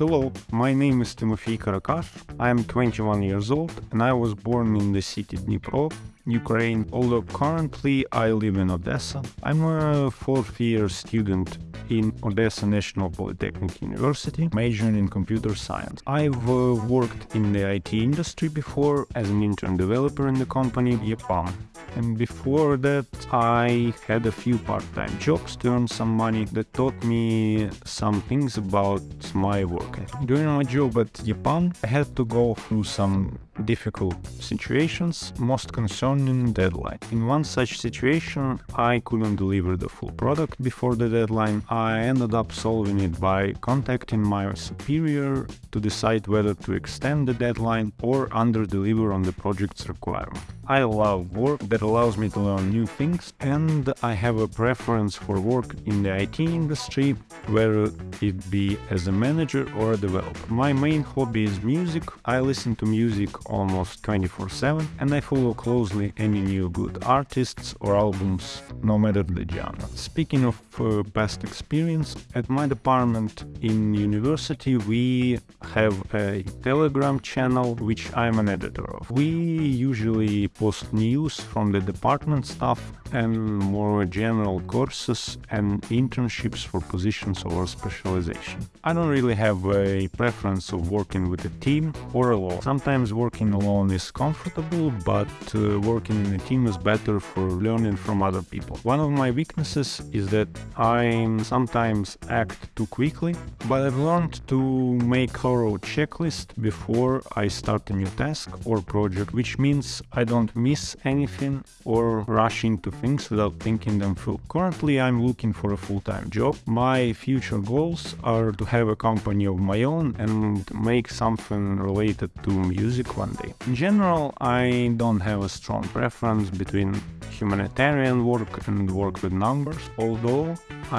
Hello, my name is Timofey Karakash. I am 21 years old and I was born in the city Dnipro, Ukraine, although currently I live in Odessa. I'm a fourth year student in Odessa National Polytechnic University, majoring in computer science. I've uh, worked in the IT industry before as an intern developer in the company EPAM. And before that, I had a few part-time jobs to earn some money that taught me some things about my work. During my job at EPAM, I had to go through some difficult situations, most concerning deadline. In one such situation, I couldn't deliver the full product before the deadline. I ended up solving it by contacting my superior to decide whether to extend the deadline or under-deliver on the project's requirement. I love work that allows me to learn new things and I have a preference for work in the IT industry, whether it be as a manager or a developer. My main hobby is music. I listen to music almost 24-7 and I follow closely any new good artists or albums, no matter the genre. Speaking of uh, past experience, at my department in university we have a Telegram channel which I'm an editor of. We usually post news from the department staff and more general courses and internships for positions or specialization. I don't really have a preference of working with a team or alone. Sometimes working alone is comfortable, but uh, working in a team is better for learning from other people. One of my weaknesses is that I sometimes act too quickly, but I've learned to make thorough checklist before I start a new task or project, which means I don't miss anything or rush into things without thinking them through. Currently, I'm looking for a full-time job. My future goals are to have a company of my own and make something related to music one day. In general, I don't have a strong preference between humanitarian work and work with numbers, although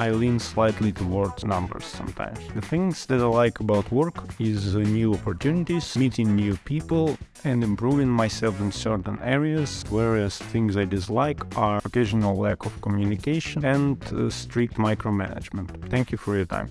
I lean slightly towards numbers sometimes. The things that I like about work is new opportunities, meeting new people and improving myself in certain areas, whereas things I dislike are occasional lack of communication and uh, strict micromanagement. Thank you for your time.